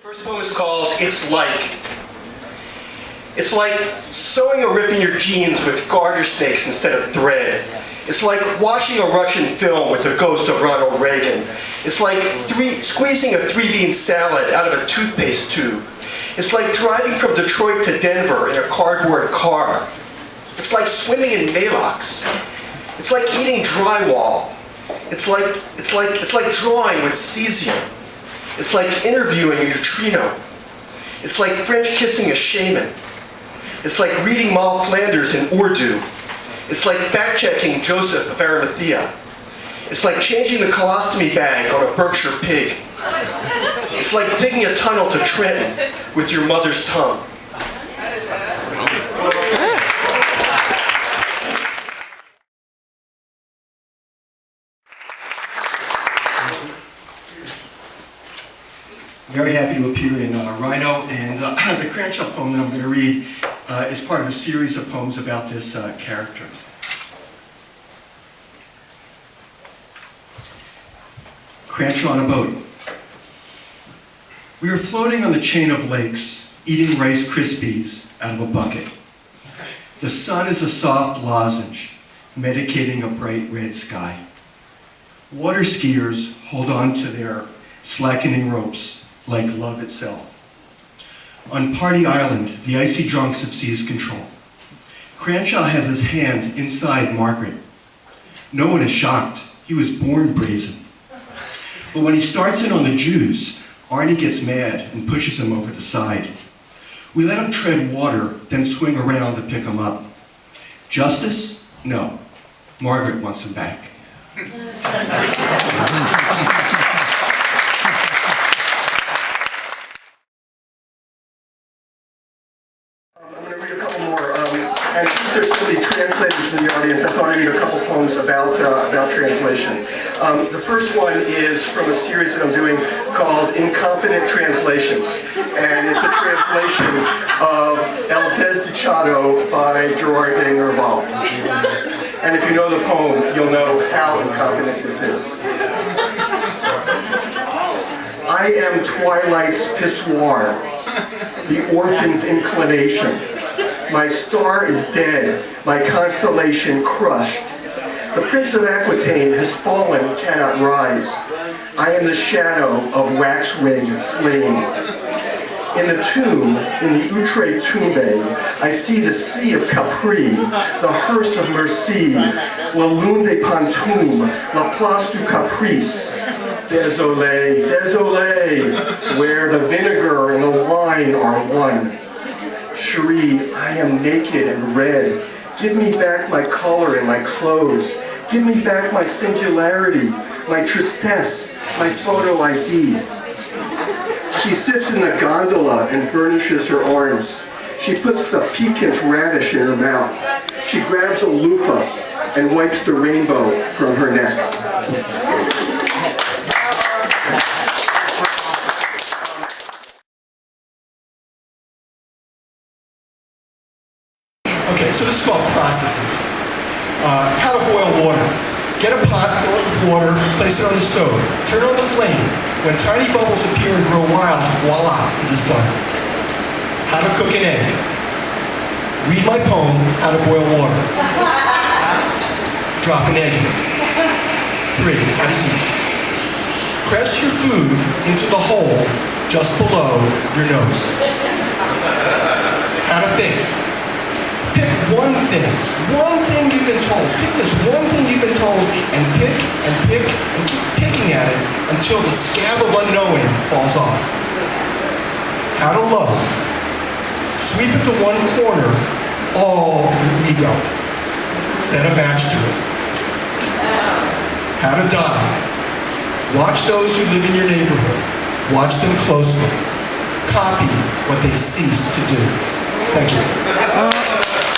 First poem is called It's Like. It's like sewing a rip in your jeans with garter snakes instead of thread. It's like watching a Russian film with the ghost of Ronald Reagan. It's like three, squeezing a three-bean salad out of a toothpaste tube. It's like driving from Detroit to Denver in a cardboard car. It's like swimming in Maalox. It's like eating drywall. It's like, it's like, it's like drawing with cesium. It's like interviewing a neutrino. It's like French kissing a shaman. It's like reading Moll Flanders in Urdu. It's like fact-checking Joseph of Arimathea. It's like changing the colostomy bag on a Berkshire pig. It's like digging a tunnel to Trenton with your mother's tongue. Very happy to appear in uh, Rhino, and uh, the Cranshaw poem that I'm going to read uh, is part of a series of poems about this uh, character. Cranshaw on a boat. We were floating on the chain of lakes, eating Rice Krispies out of a bucket. The sun is a soft lozenge, medicating a bright red sky. Water skiers hold on to their slackening ropes like love itself. On Party Island, the icy drunks have seized control. Cranshaw has his hand inside Margaret. No one is shocked. He was born brazen. But when he starts in on the Jews, Arnie gets mad and pushes him over the side. We let him tread water, then swing around to pick him up. Justice? No. Margaret wants him back. I'm Um, and since there's so many translators in the audience, I thought I'd read a couple poems about, uh, about translation. Um, the first one is from a series that I'm doing called Incompetent Translations. And it's a translation of El Desdichado by Gerard de Nerval. And if you know the poem, you'll know how incompetent this is. I am twilight's pissoir, the orphan's inclination. My star is dead, my constellation crushed. The Prince of Aquitaine has fallen, cannot rise. I am the shadow of waxwing slain. In the tomb, in the Outre Tombe, I see the sea of Capri, the hearse of Merci, la lune de Pantoum, la place du Caprice. Désolé, désolé, where the vinegar and the wine are one. Cherie, I am naked and red. Give me back my color and my clothes. Give me back my singularity, my tristesse, my photo ID. She sits in the gondola and burnishes her arms. She puts the piquant radish in her mouth. She grabs a loofah and wipes the rainbow from her neck. Okay, so this is called processes. Uh, how to boil water. Get a pot, fill it with water, place it on the stove. Turn on the flame. When tiny bubbles appear and grow wild, voila, it is done. How to cook an egg. Read my poem, How to Boil Water. Drop an egg in. Three, how to eat. Press your food into the hole just below your nose. How to think. Thing, one thing you've been told. Pick this one thing you've been told and pick and pick and keep picking at it until the scab of unknowing falls off. How to love. Sweep it to one corner, all your ego. Set a match to it. How to die. Watch those who live in your neighborhood. Watch them closely. Copy what they cease to do. Thank you.